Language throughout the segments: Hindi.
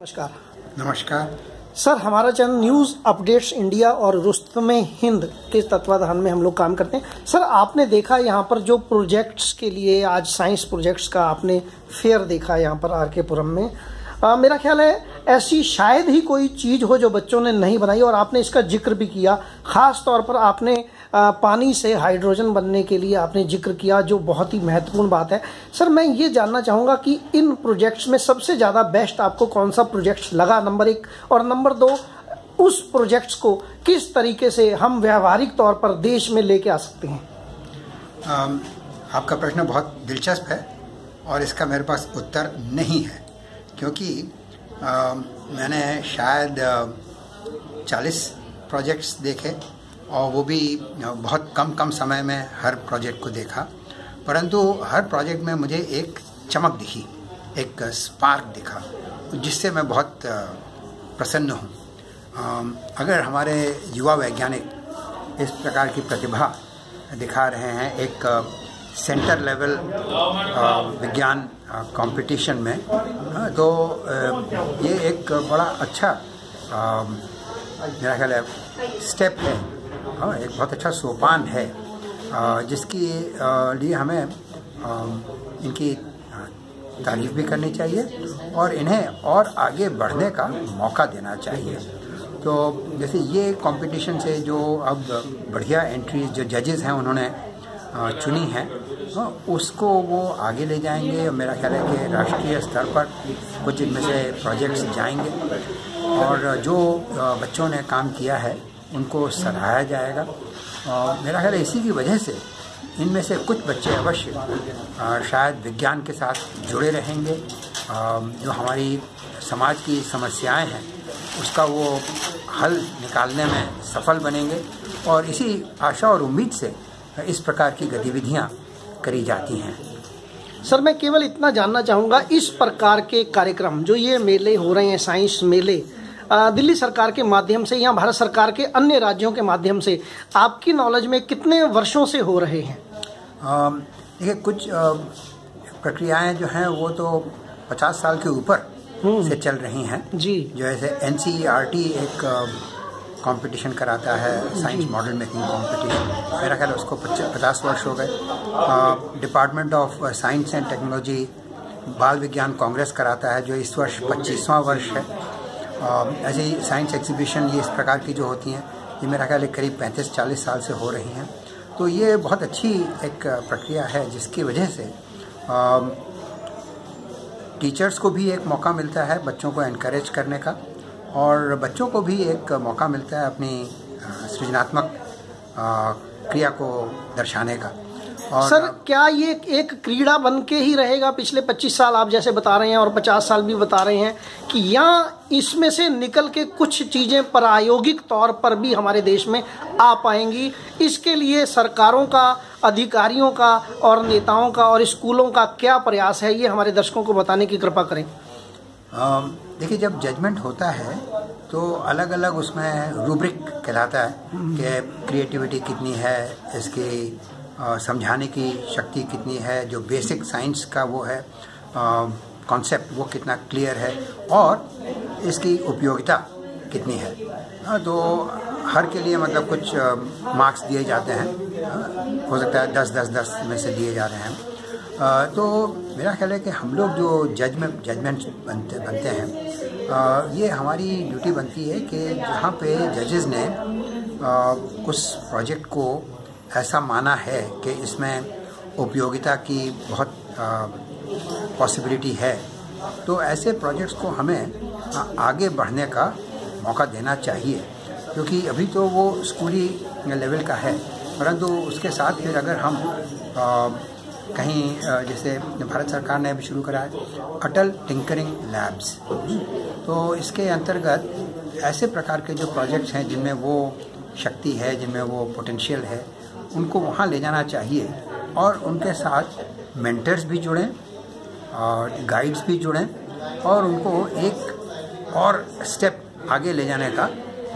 नमस्कार। नमस्कार। सर हमारा चैनल न्यूज़ अपडेट्स इंडिया और रुस्तम हिंद के तत्वाधान में हम लोग काम करते हैं। सर आपने देखा यहाँ पर जो प्रोजेक्ट्स के लिए आज साइंस प्रोजेक्ट्स का आपने फेयर देखा यहाँ पर आर के पुरम में। आ, मेरा ख्याल है ऐसी शायद ही कोई चीज़ हो जो बच्चों ने नहीं बनाई और आपने इसका ज़िक्र भी किया। खास तौर पर आपने पानी से हाइड्रोजन बनने के लिए आपने ज़िक्र किया जो बहुत ही महत्वपूर्ण बात है। सर मैं ये जानना चाहूँगा कि इन प्रोजेक्ट्स में सबसे ज़्यादा बेस्ट आपको कौन सा प्रोजेक्ट लगा? नंबर एक। और नंबर दो उस प्रोजेक्ट्स को किस तरीके से हम व्यवहारिक तौर पर देश में लेके आ सकते हैं? आपका प्रश्न बहुत दिलचस्प है और इसका मेरे पास उत्तर नहीं है क्योंकि आ, मैंने शायद चालीस प्रोजेक्ट्स देखे और वो भी बहुत कम कम समय में हर प्रोजेक्ट को देखा। परंतु हर प्रोजेक्ट में मुझे एक चमक दिखी, एक स्पार्क दिखा, जिससे मैं बहुत प्रसन्न हूँ। अगर हमारे युवा वैज्ञानिक इस प्रकार की प्रतिभा दिखा रहे हैं एक सेंटर लेवल विज्ञान कंपटीशन में तो ये एक बड़ा अच्छा मेरा ख्याल है स्टेप है। हाँ एक बहुत अच्छा सोपान है जिसकी लिए हमें इनकी तारीफ़ भी करनी चाहिए और इन्हें और आगे बढ़ने का मौका देना चाहिए। तो जैसे ये कंपटीशन से जो अब बढ़िया एंट्रीज जो जजेस हैं, उन्होंने चुनी है उसको वो आगे ले जाएँगे और मेरा ख्याल है कि राष्ट्रीय स्तर पर कुछ इनमें से प्रोजेक्ट्स जाएँगे। और जो बच्चों ने काम किया है उनको सराहाया जाएगा। और मेरा ख्याल इसी की वजह से इनमें से कुछ बच्चे अवश्य शायद विज्ञान के साथ जुड़े रहेंगे। जो हमारी समाज की समस्याएँ हैं, उसका वो हल निकालने में सफल बनेंगे। और इसी आशा और उम्मीद से इस प्रकार की गतिविधियाँ करी जाती हैं। सर, मैं केवल इतना जानना चाहूँगा, इस प्रकार के कार्यक्रम, जो ये मेले हो रहे हैं, साइंस मेले दिल्ली सरकार के माध्यम से या भारत सरकार के अन्य राज्यों के माध्यम से आपकी नॉलेज में कितने वर्षों से हो रहे हैं? देखिए कुछ प्रक्रियाएँ जो हैं वो तो 50 साल के ऊपर से चल रही हैं। जी। जो ऐसे एन एक कंपटीशन कराता है साइंस मॉडल मेकिंग कंपटीशन मेरा ख्याल उसको पचास वर्ष हो गए। Department of science and technology बाल विज्ञान कांग्रेस कराता है जो इस वर्ष पच्चीसवां वर्ष है। ऐसे ही साइंस एग्जीबिशन ये इस प्रकार की जो होती हैं, ये मेरा ख्याल है करीब पैंतीस चालीस साल से हो रही हैं। तो ये बहुत अच्छी एक प्रक्रिया है, जिसकी वजह से टीचर्स को भी एक मौका मिलता है बच्चों को इनक्रेज करने का, और बच्चों को भी एक मौका मिलता है अपनी सृजनात्मक क्रिया को दर्शाने का। सर क्या ये एक क्रीड़ा बन के ही रहेगा? पिछले 25 साल आप जैसे बता रहे हैं और 50 साल भी बता रहे हैं कि यहाँ इसमें से निकल के कुछ चीज़ें प्रायोगिक तौर पर भी हमारे देश में आ पाएँगी। इसके लिए सरकारों का अधिकारियों का और नेताओं का और स्कूलों का क्या प्रयास है ये हमारे दर्शकों को बताने की कृपा करें। देखिए जब जजमेंट होता है तो अलग अलग उसमें रूब्रिक कहलाता है कि क्रिएटिविटी कितनी है इसकी समझाने की शक्ति कितनी है, जो बेसिक साइंस का वो है कॉन्सेप्ट वो कितना क्लियर है, और इसकी उपयोगिता कितनी है। तो हर के लिए मतलब कुछ मार्क्स दिए जाते हैं। हो सकता है दस दस दस में से दिए जा रहे हैं। तो मेरा ख्याल है कि हम लोग जो जजमेंट जजमेंट बनते बनते हैं ये हमारी ड्यूटी बनती है कि जहाँ पे जजेस ने उस प्रोजेक्ट को ऐसा माना है कि इसमें उपयोगिता की बहुत पॉसिबिलिटी है। तो ऐसे प्रोजेक्ट्स को हमें आगे बढ़ने का मौका देना चाहिए क्योंकि अभी तो वो स्कूली लेवल का है। परंतु उसके साथ फिर अगर हम आ, कहीं जैसे भारत सरकार ने अभी शुरू करा है अटल टिंकरिंग लैब्स तो इसके अंतर्गत ऐसे प्रकार के जो प्रोजेक्ट्स हैं जिनमें वो शक्ति है जिनमें वो पोटेंशियल है उनको वहाँ ले जाना चाहिए और उनके साथ मेंटर्स भी जुड़ें और गाइड्स भी जुड़ें और उनको एक और स्टेप आगे ले जाने का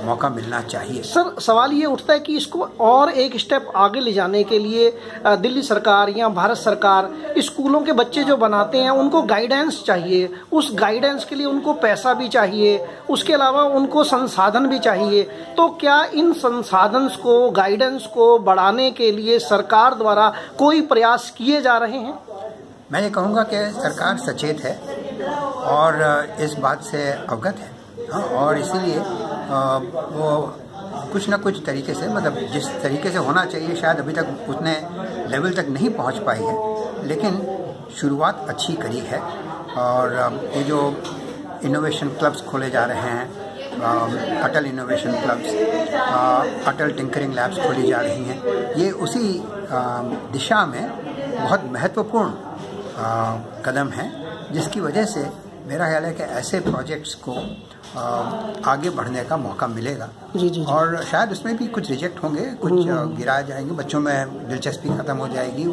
मौका मिलना चाहिए। सर सवाल ये उठता है कि इसको और एक स्टेप आगे ले जाने के लिए दिल्ली सरकार या भारत सरकार स्कूलों के बच्चे जो बनाते हैं उनको गाइडेंस चाहिए। उस गाइडेंस के लिए उनको पैसा भी चाहिए। उसके अलावा उनको संसाधन भी चाहिए। तो क्या इन संसाधन को गाइडेंस को बढ़ाने के लिए सरकार द्वारा कोई प्रयास किए जा रहे हैं? मैं ये कहूँगा कि सरकार सचेत है और इस बात से अवगत है। हाँ, और इसीलिए वो कुछ ना कुछ तरीके से मतलब जिस तरीके से होना चाहिए, शायद अभी तक उतने लेवल तक नहीं पहुँच पाई है। लेकिन शुरुआत अच्छी करी है और ये जो इनोवेशन क्लब्स खोले जा रहे हैं Atal innovation clubs Atal tinkering labs खोली जा रही हैं, ये उसी दिशा में बहुत महत्वपूर्ण कदम है, जिसकी वजह से मेरा ख्याल है कि ऐसे प्रोजेक्ट्स को आगे बढ़ने का मौका मिलेगा जी जी। और शायद उसमें भी कुछ रिजेक्ट होंगे कुछ गिराए जाएँगे बच्चों में दिलचस्पी खत्म हो जाएगी